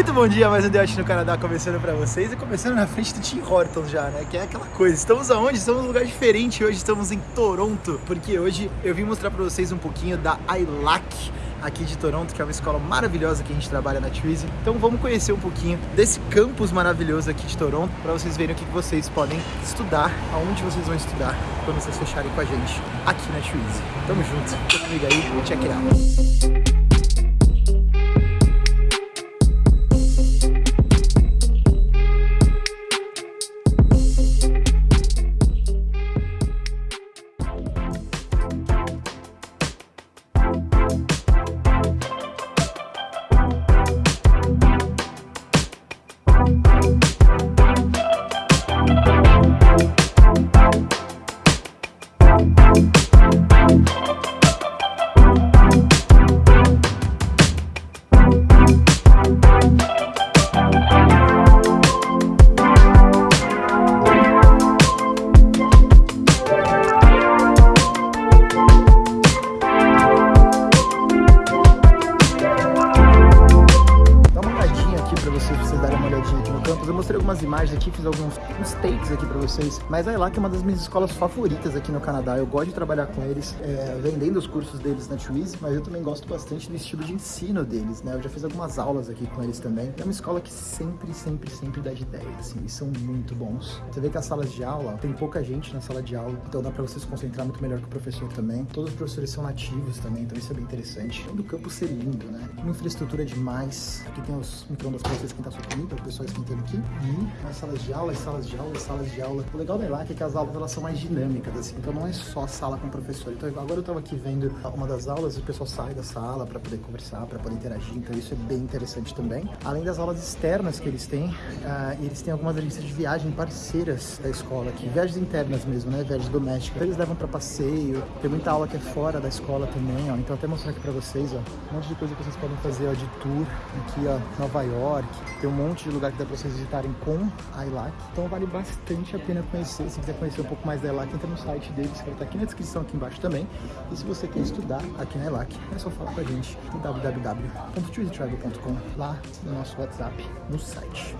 Muito bom dia, mais um Deote no Canadá começando pra vocês e começando na frente do Tim Hortons já, né? Que é aquela coisa. Estamos aonde? Estamos num lugar diferente hoje, estamos em Toronto, porque hoje eu vim mostrar pra vocês um pouquinho da ILAC aqui de Toronto, que é uma escola maravilhosa que a gente trabalha na Twizy. Então vamos conhecer um pouquinho desse campus maravilhoso aqui de Toronto, para vocês verem o que vocês podem estudar, aonde vocês vão estudar quando vocês fecharem com a gente aqui na Twizy. Tamo junto, fica comigo aí, check it out. Fiz alguns uns takes aqui pra vocês. Mas a ELAC é uma das minhas escolas favoritas aqui no Canadá. Eu gosto de trabalhar com eles, é, vendendo os cursos deles na Twizy, mas eu também gosto bastante do estilo de ensino deles, né? Eu já fiz algumas aulas aqui com eles também. É uma escola que sempre, sempre, sempre dá de ideia, assim, e são muito bons. Você vê que as salas de aula, tem pouca gente na sala de aula, então dá pra você se concentrar muito melhor que o professor também. Todos os professores são nativos também, então isso é bem interessante. Do campo ser lindo, né? Uma infraestrutura demais. Aqui tem os micro-ondas pra você esquentar sua comida, o pessoal esquentando aqui. E as salas de aula, as salas de aula, as salas de aula. O legal da ELAC é que as aulas elas são mais dinâmicas, assim, então não é só sala com professor. Então agora eu tava aqui vendo uma das aulas e o pessoal sai da sala para poder conversar, para poder interagir, então isso é bem interessante também. Além das aulas externas que eles têm, uh, eles têm algumas agências de viagem parceiras da escola aqui, viagens internas mesmo, né, viagens domésticas. Então, eles levam para passeio, tem muita aula que é fora da escola também, ó. Então até mostrar aqui para vocês, ó, um monte de coisa que vocês podem fazer, ó, de tour aqui, ó, Nova York. Tem um monte de lugar que dá para vocês visitarem com a ILAC. Então vale bastante a pena conhecer. Se quiser conhecer um pouco mais da ELAC, entra no site deles, que vai estar aqui na descrição aqui embaixo também. E se você quer estudar aqui na ELAC, é só falar com a gente no www.twizytravel.com, lá no nosso WhatsApp, no site.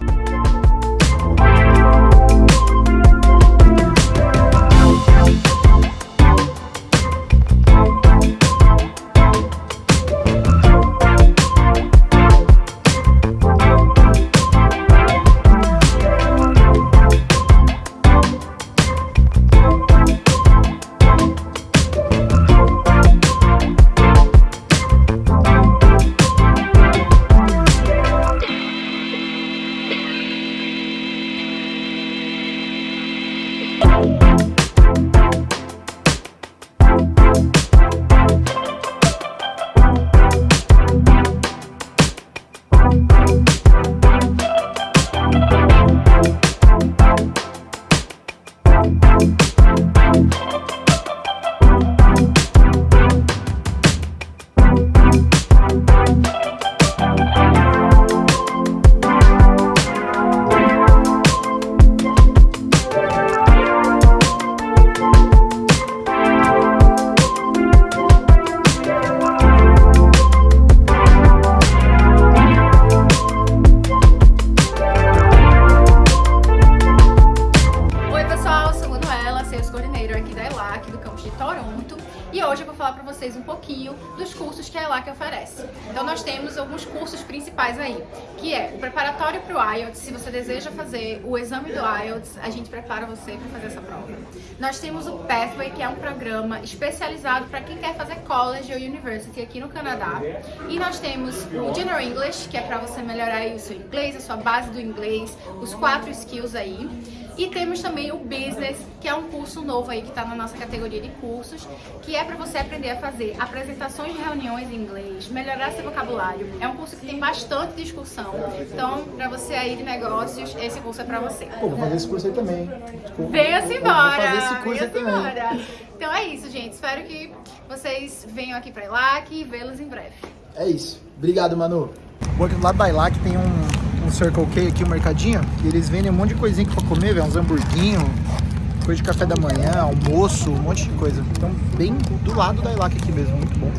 Então nós temos alguns cursos principais aí, que é o preparatório para o IELTS, se você deseja fazer o exame do IELTS, a gente prepara você para fazer essa prova. Nós temos o Pathway, que é um programa especializado para quem quer fazer college ou university aqui no Canadá. E nós temos o General English, que é para você melhorar o seu inglês, a sua base do inglês, os quatro skills aí. E temos também o Business, que é um curso novo aí que está na nossa categoria de cursos, que é para você aprender a fazer apresentações de reuniões em inglês, melhorar seu vocabulário. É um curso que tem bastante discussão, então para você aí de negócios, esse curso é para você. Pô, vou fazer esse curso aí também. Venha-se embora! Vou fazer esse curso aí também. Embora. Então é isso, gente. Espero que vocês venham aqui para ILAC e vê-los em breve. É isso. Obrigado, Manu. Bom, aqui do lado da ILAC tem um um Circle K aqui, um mercadinho, e eles vendem um monte de coisinha aqui pra comer, velho, uns hamburguinhos, coisa de café da manhã, almoço, um monte de coisa. Então, bem do lado da Ilac aqui mesmo, muito bom.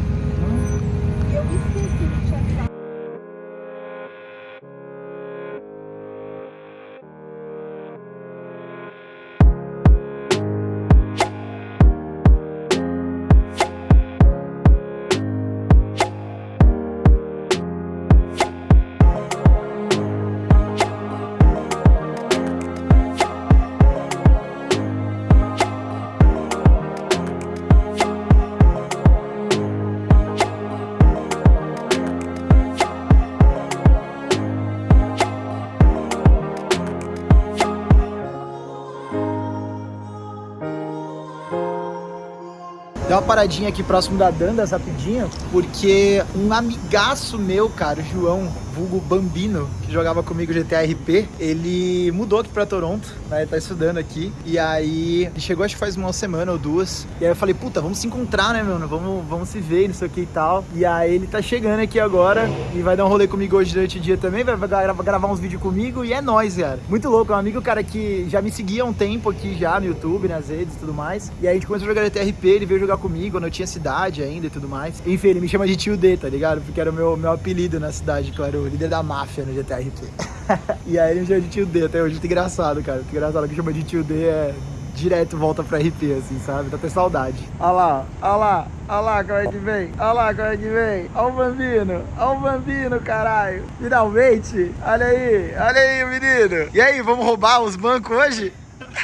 Uma paradinha aqui próximo da Dandas rapidinho, porque um amigaço meu, cara, o João, vulgo Bambino, que jogava comigo GTA RP, ele mudou aqui pra Toronto, né? Tá estudando aqui. E aí, ele chegou acho que faz uma semana ou duas. E aí eu falei, puta, vamos se encontrar, né, mano? Vamos, vamos se ver, não sei o que e tal. E aí ele tá chegando aqui agora e vai dar um rolê comigo hoje durante o dia também, vai, gravar uns vídeos comigo e é nóis, cara. Muito louco, é um amigo, cara, que já me seguia há um tempo aqui já no YouTube, nas redes e tudo mais. E aí a gente começou a jogar TRP, ele veio jogar comigo quando eu tinha cidade ainda e tudo mais. Enfim, ele me chama de tio D, tá ligado? Porque era o meu, meu apelido na cidade, era o líder da máfia no GTA RP. e aí ele me chama de tio D até hoje, muito engraçado, cara. Muito engraçado que chama de tio D é direto volta pra RP, assim, sabe? Tá até saudade. Olha lá, olha lá, olha lá como é que vem, olha lá como é que vem. Olha o bambino, olha o bambino, caralho. Finalmente, olha aí, olha aí o menino. E aí, vamos roubar os bancos hoje?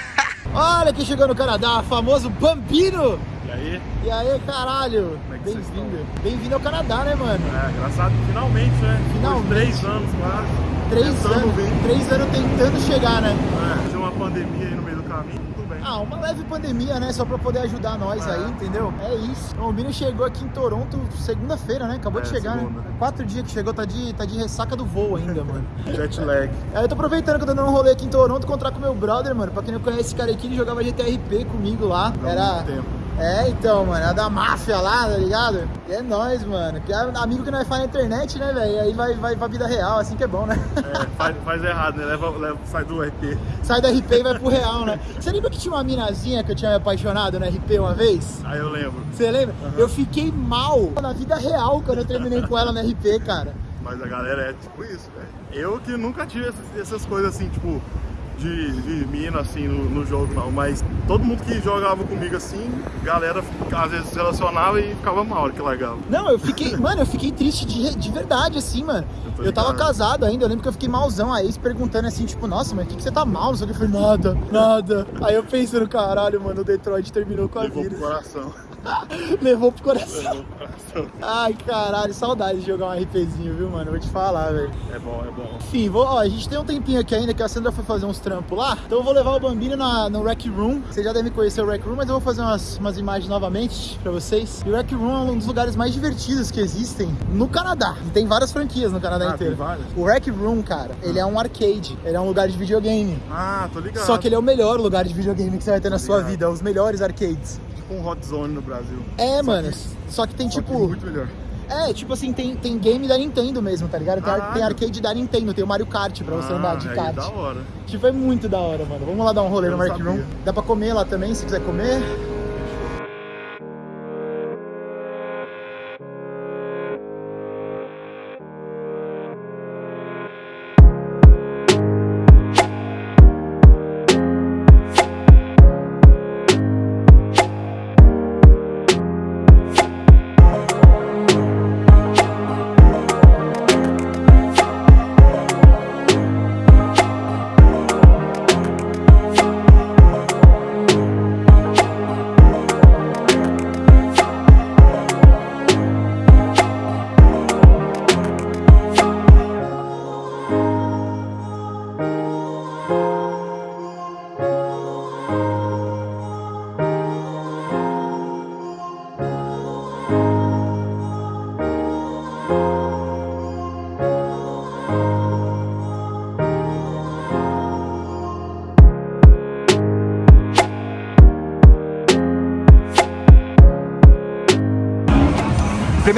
olha quem chegou no Canadá, famoso Bambino. E aí? E aí, caralho? É que vocês Bem-vindo. Bem-vindo ao Canadá, né, mano? É, engraçado, finalmente, né? Finalmente. De três anos quase. Três anos, vir. três anos tentando chegar, né? É, tinha uma pandemia aí no meio do caminho, tudo bem. Ah, uma leve pandemia, né? Só pra poder ajudar nós É. aí, entendeu? É isso. O Mino chegou aqui em Toronto segunda-feira, né? Acabou de É, chegar, segunda. né? Quatro dias que chegou, tá de, tá de ressaca do voo ainda, mano. Jet lag. Aí eu tô aproveitando que eu tô dando um rolê aqui em Toronto, encontrar com meu brother, mano. Pra quem não conhece esse cara aqui, ele jogava GTRP comigo lá. Há Era. muito tempo. É, então, mano, é da máfia lá, tá ligado? E é nóis, mano. Que é amigo que nós faz na internet, né, velho? Aí vai, vai pra vida real, assim que é bom, né? É, faz, faz errado, né? Leva, leva, sai do RP. Sai do RP e vai pro real, né? Você lembra que tinha uma minazinha que eu tinha me apaixonado no RP uma vez? Aí eu lembro. Você lembra? Eu fiquei mal na vida real quando eu terminei com ela no RP, cara. Mas a galera é tipo isso, velho. Eu que nunca tive essas, essas coisas assim, tipo, de, de mina assim no, no jogo, não. Mas todo mundo que jogava comigo assim, galera às vezes se relacionava e ficava mal que largava. Não, eu fiquei, mano, eu fiquei triste de, de verdade, assim, mano. Eu Eu tava casado ainda, eu lembro que eu fiquei malzão. A ex perguntando assim, tipo, nossa, mas o que, que você tá mal? Eu falei, nada, nada. Aí eu pensando, caralho, mano, o Detroit terminou com a Levou pro vida. coração. Levou pro coração. Levou pro coração. Ai, caralho, saudade de jogar um RPzinho, viu, mano? Vou te falar, velho. É bom, é bom. Enfim, vou, ó, a gente tem um tempinho aqui ainda que a Sandra foi fazer uns trampos lá. Então eu vou levar o Bambino na, no Rec Room. Vocês já devem conhecer o Rec Room, mas eu vou fazer umas, umas imagens novamente pra vocês. E o Rec Room é um dos lugares mais divertidos que existem no Canadá. E tem várias franquias no Canadá Ah, inteiro. tem várias? O Rec Room, cara, ele é um arcade. Ele é um lugar de videogame. Ah, tô ligado. Só que ele é o melhor lugar de videogame que você vai ter na sua vida. Os melhores arcades. tipo um Hot Zone no Brasil. É, Só mano. que- Só que tem Só que tipo. muito melhor. É, tipo assim, tem, tem game da Nintendo mesmo, tá ligado? Tem, Caralho. tem arcade da Nintendo, tem o Mario Kart pra você Ah, andar de aí kart. Da hora. Tipo, é muito da hora, mano. Vamos lá dar um rolê Eu no Rec Room. Dá pra comer lá também, se quiser comer.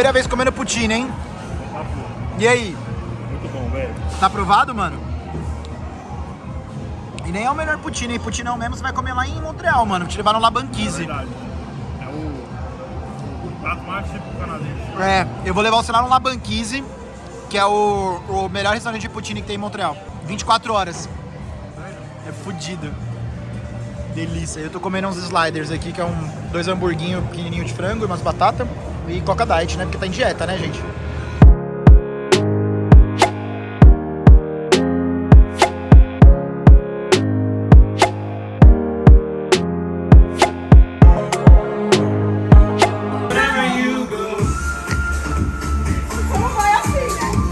Primeira vez comendo poutine, hein? E aí? Muito bom, velho. Tá aprovado, mano? E nem é o melhor poutine, hein? Poutine é o mesmo, você vai comer lá em Montreal, mano. Vou te levar no É Labanquise. verdade. É o, o prato mais típico canadense. É, eu vou levar você lá no Labanquise, que é o, o melhor restaurante de poutine que tem em Montreal. 24 horas. É fudido. Delícia. Eu tô comendo uns sliders aqui, que é um dois hamburguinhos pequenininhos de frango e umas batatas. E coca diet, né? Porque tá em dieta, né, gente?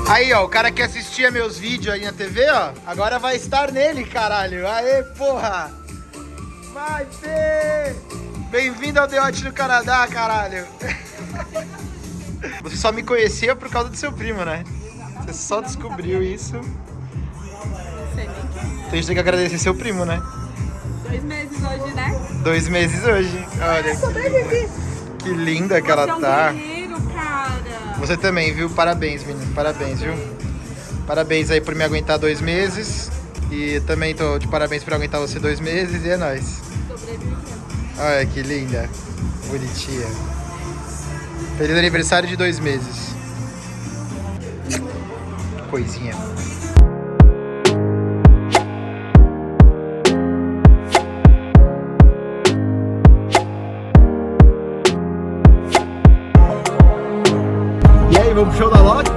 Aí, ó, o cara que assistia meus vídeos aí na TV, ó, agora vai estar nele, caralho. Aê, porra! Vai, Fê! Bem-vindo ao Deote do Canadá, caralho! Você só me conhecia por causa do seu primo, né? Você só descobriu isso. Sei nem quem. Então a gente tem que agradecer seu primo, né? Dois meses hoje, né? Dois meses hoje. Olha que, que linda que ela é tá. Você também, viu? Parabéns, menino. Parabéns, viu? Parabéns aí por me aguentar dois meses. E também tô de parabéns por aguentar você dois meses. E é nóis. Sobrevivendo. Olha que linda. Bonitinha. Feliz aniversário de dois meses. Coisinha. E aí, vamos pro show da Loki?